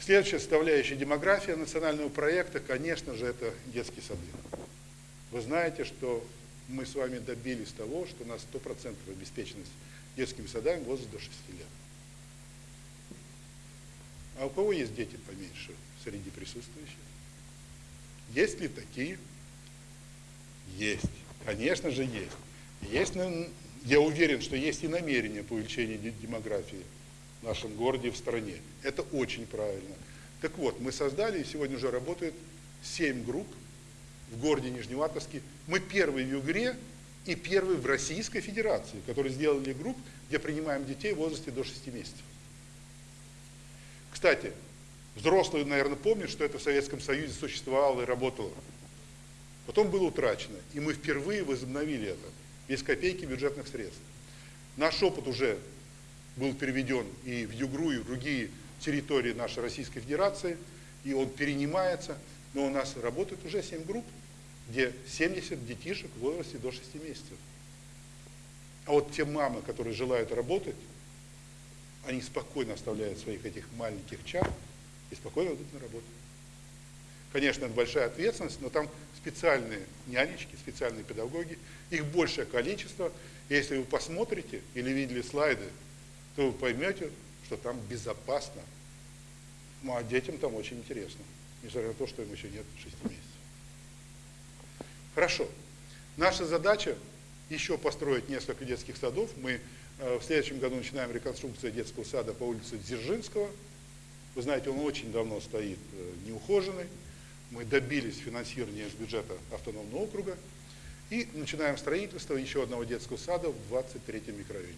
Следующая составляющая демография национального проекта, конечно же, это детские сады. Вы знаете, что мы с вами добились того, что у нас 100% обеспеченность детскими садами возраст до 6 лет. А у кого есть дети поменьше среди присутствующих? Есть ли такие? Есть. Конечно же есть. Есть, я уверен, что есть и намерение по увеличению демографии в нашем городе и в стране. Это очень правильно. Так вот, мы создали, и сегодня уже работает 7 групп в городе Нижневартовске. Мы первые в Югре и первые в Российской Федерации, которые сделали групп, где принимаем детей в возрасте до 6 месяцев. Кстати, взрослые, наверное, помнят, что это в Советском Союзе существовало и работало. Потом было утрачено, и мы впервые возобновили это, без копейки бюджетных средств. Наш опыт уже был переведен и в Югру, и в другие территории нашей Российской Федерации, и он перенимается, но у нас работает уже 7 групп, где 70 детишек в возрасте до 6 месяцев. А вот те мамы, которые желают работать, они спокойно оставляют своих этих маленьких чар и спокойно идут на работу. Конечно, это большая ответственность, но там специальные нянечки, специальные педагоги, их большее количество. Если вы посмотрите или видели слайды, то вы поймете, что там безопасно. Ну а детям там очень интересно, несмотря на то, что им еще нет 6 месяцев. Хорошо. Наша задача еще построить несколько детских садов. Мы э, в следующем году начинаем реконструкцию детского сада по улице Дзержинского. Вы знаете, он очень давно стоит э, неухоженный. Мы добились финансирования из бюджета автономного округа. И начинаем строительство еще одного детского сада в 23-м микрорайоне.